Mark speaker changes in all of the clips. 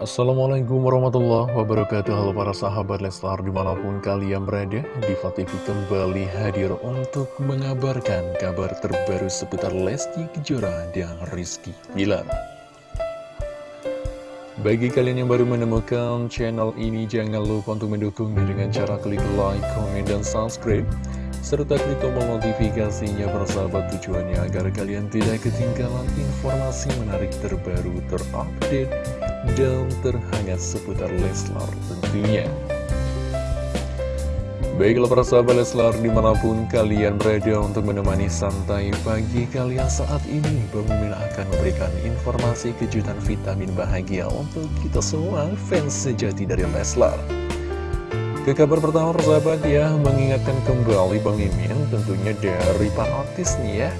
Speaker 1: Assalamualaikum warahmatullahi wabarakatuh. Halo para sahabat Leslar di mana pun kalian berada Diva TV kembali hadir untuk mengabarkan kabar terbaru seputar Lesti Kejora dan Rizky Bilar. Bagi kalian yang baru menemukan channel ini jangan lupa untuk mendukungnya dengan cara klik like, comment, dan subscribe serta klik tombol notifikasinya persahabat tujuannya agar kalian tidak ketinggalan informasi menarik terbaru terupdate dan terhangat seputar Leslar tentunya. Baiklah para sahabat Leslar di mana pun kalian berada untuk menemani santai pagi kalian saat ini Mimin akan memberikan informasi kejutan vitamin bahagia untuk kita semua fans sejati dari Leslar. Ke kabar pertama persahabat ya, mengingatkan kembali Bang Imin tentunya dari Pak Otis nih ya.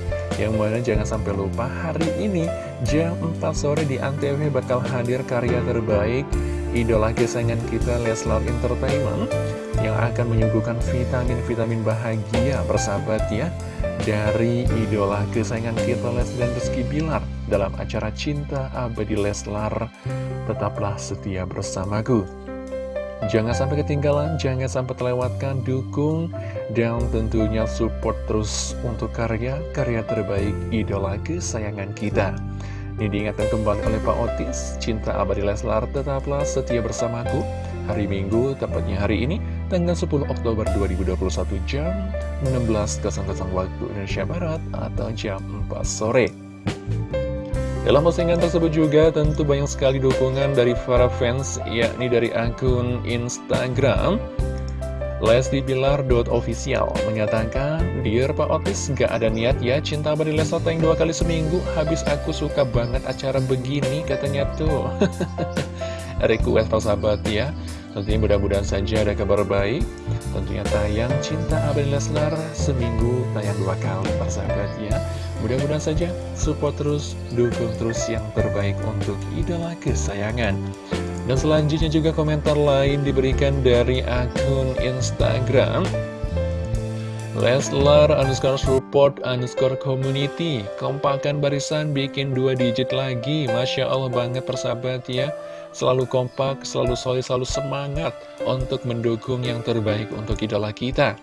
Speaker 1: Yang mana jangan sampai lupa hari ini jam 4 sore di Antv bakal hadir karya terbaik Idola kesayangan kita Leslar Entertainment Yang akan menyuguhkan vitamin-vitamin bahagia persahabat ya Dari idola kesayangan kita Les dan Rizky Bilar Dalam acara Cinta Abadi Leslar Tetaplah setia bersamaku Jangan sampai ketinggalan, jangan sampai terlewatkan, dukung dan tentunya support terus untuk karya-karya terbaik idola kesayangan kita. Ini diingatkan kembali oleh Pak Otis, cinta abadi Leslar tetaplah setia bersamaku. Hari Minggu, tepatnya hari ini, tanggal 10 Oktober 2021 jam 16.00 waktu Indonesia Barat atau jam 4 sore. Dalam postingan tersebut juga tentu banyak sekali dukungan dari para fans, yakni dari akun Instagram Lesti Official mengatakan, Dear Pak Otis, gak ada niat ya cinta abadi yang dua kali seminggu, habis aku suka banget acara begini katanya tuh. Request para sahabat ya, tentunya mudah-mudahan saja ada kabar baik, tentunya tayang cinta abadi Leslar seminggu tayang dua kali para sahabat ya. Mudah-mudahan saja support terus, dukung terus yang terbaik untuk idola kesayangan. Dan selanjutnya juga komentar lain diberikan dari akun Instagram Leslar underscore support underscore community. Kompakan barisan bikin dua digit lagi. Masya Allah banget persahabat ya. Selalu kompak, selalu solid, selalu semangat Untuk mendukung yang terbaik untuk idola kita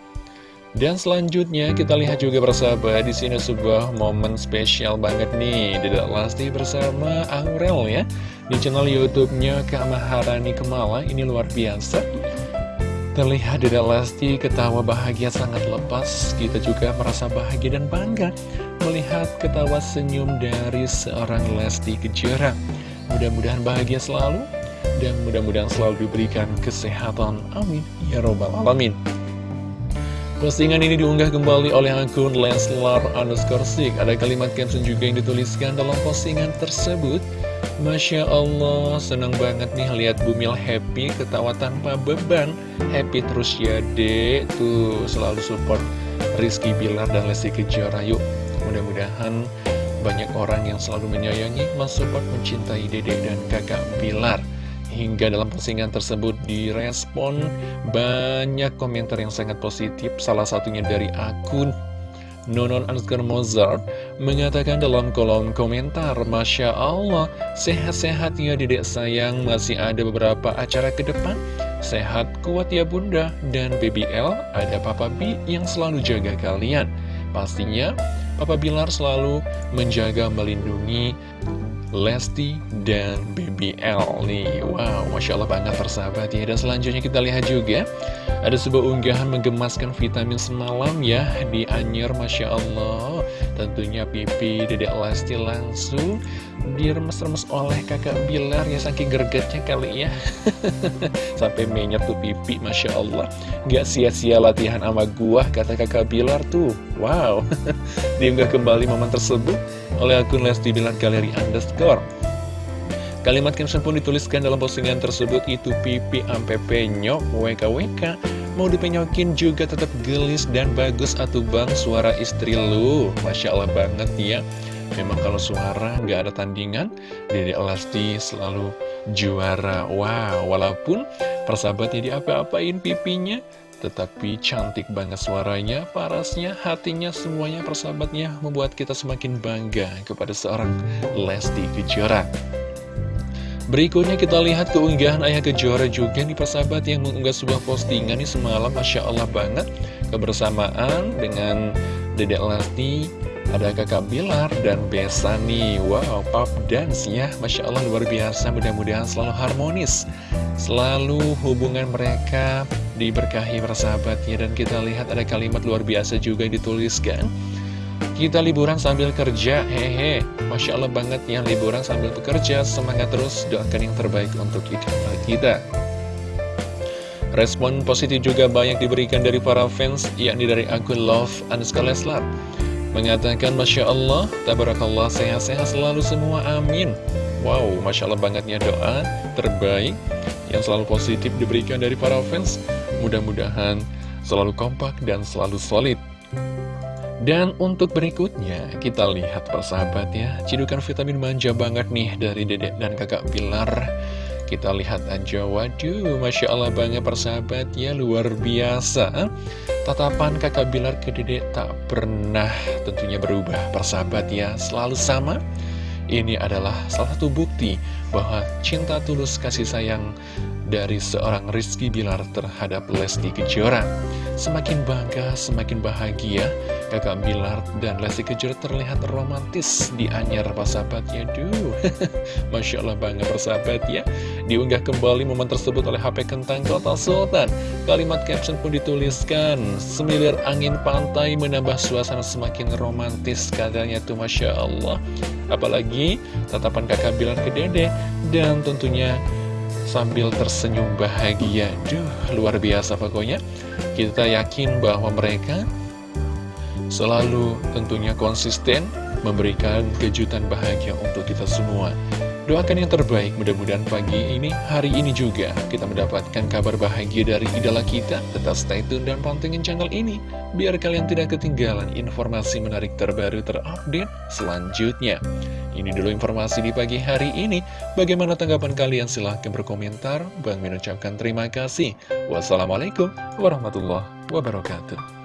Speaker 1: dan selanjutnya kita lihat juga bersama di sini sebuah momen spesial banget nih. Dedek Lesti bersama Aurel ya Di channel Youtubenya Kak Maharani Kemala. Ini luar biasa. Terlihat Dedek Lesti ketawa bahagia sangat lepas. Kita juga merasa bahagia dan bangga Melihat ketawa senyum dari seorang Lesti Kejora. Mudah-mudahan bahagia selalu Dan mudah-mudahan selalu diberikan kesehatan. Amin. Ya Robbal Alamin Postingan ini diunggah kembali oleh akun Leslar underscore Sik. Ada kalimat caption juga yang dituliskan dalam postingan tersebut. Masya Allah, senang banget nih lihat Bumil happy, ketawa tanpa beban. Happy terus ya dek, tuh selalu support Rizky Bilar dan Lesti Kejora. Yuk, mudah-mudahan banyak orang yang selalu menyayangi, mensupport, mencintai dedek dan kakak Bilar. Hingga dalam postingan tersebut direspon banyak komentar yang sangat positif. Salah satunya dari akun Nonon underscore Mozart mengatakan dalam kolom komentar Masya Allah, sehat-sehat ya dedek sayang. Masih ada beberapa acara ke depan. Sehat, kuat ya bunda. Dan BBL, ada Papa B yang selalu jaga kalian. Pastinya, Papa Bilar selalu menjaga, melindungi Lesti dan BBL nih Wow, Masya Allah banget persahabat ya. Dan selanjutnya kita lihat juga Ada sebuah unggahan menggemaskan vitamin semalam ya Di Anyer Masya Allah. Tentunya pipi Dedek Lesti langsung diremes-remes oleh kakak Bilar ya Saking gergetnya kali ya. Sampai menyet tuh pipi Masya Allah. Gak sia-sia latihan sama gua kata kakak Bilar tuh. Wow. Diunggah kembali momen tersebut oleh akun Lesti Bilar Galeri Underscore. Kalimat caption pun dituliskan dalam postingan tersebut itu pipi ampe penyok WKWK Mau dipenyokin juga tetap gelis dan bagus atuh bang suara istri lu. Masya Allah banget ya Memang kalau suara nggak ada tandingan Dede Lesti selalu juara Wow, walaupun persahabatnya diapa-apain pipinya tetapi cantik banget suaranya, parasnya, hatinya, semuanya persahabatnya membuat kita semakin bangga kepada seorang Lesti Kejora. Berikutnya kita lihat keunggahan Ayah Kejora juga nih persahabat yang mengunggah sebuah postingan nih semalam Masya Allah banget Kebersamaan dengan Dedek Lesti, ada kakak Bilar dan Besa nih. Wow, pop dance ya Masya Allah luar biasa. Mudah-mudahan selalu harmonis. Selalu hubungan mereka diberkahi persahabatnya Dan kita lihat ada kalimat luar biasa juga yang dituliskan. Kita liburan sambil kerja, hehe Masya Allah banget ya. Liburan sambil bekerja. Semangat terus, doakan yang terbaik untuk kita. Respon positif juga banyak diberikan dari para fans Yakni dari akun Love Anuska Leslar Mengatakan Masya Allah, Tabarakallah, sehat-sehat selalu semua, amin. Wow, Masya Allah bangetnya doa terbaik Yang selalu positif diberikan dari para fans. Mudah-mudahan selalu kompak dan selalu solid. Dan untuk berikutnya, kita lihat persahabat ya, cidukan vitamin manja banget nih dari dedek dan kakak Pilar. Kita lihat aja, waduh, Masya Allah banget persahabat ya, luar biasa. Tatapan kakak Bilar ke dedek tak pernah tentunya berubah persahabat ya, selalu sama. Ini adalah salah satu bukti bahwa cinta tulus kasih sayang dari seorang Rizky Bilar terhadap Lesti Kejora. Semakin bangga, semakin bahagia, kakak Bilar dan Lesti Kejora terlihat romantis di anyar persahabatnya. Duh, Masya Allah bangga persahabat ya. Diunggah kembali momen tersebut oleh HP Kentang Kota Sultan. Kalimat caption pun dituliskan, semilir angin pantai menambah suasana semakin romantis katanya tuh Masya Allah. Apalagi tatapan kakak Bilar ke dede dan tentunya sambil tersenyum bahagia. Duh, luar biasa pokoknya. Kita yakin bahwa mereka selalu tentunya konsisten memberikan kejutan bahagia untuk kita semua. Doakan yang terbaik, mudah-mudahan pagi ini, hari ini juga, kita mendapatkan kabar bahagia dari idola kita. Tetap stay tune dan pantengin channel ini, biar kalian tidak ketinggalan informasi menarik terbaru terupdate selanjutnya. Ini dulu informasi di pagi hari ini. Bagaimana tanggapan kalian? Silahkan berkomentar. Bang mengucapkan terima kasih. Wassalamualaikum warahmatullahi wabarakatuh.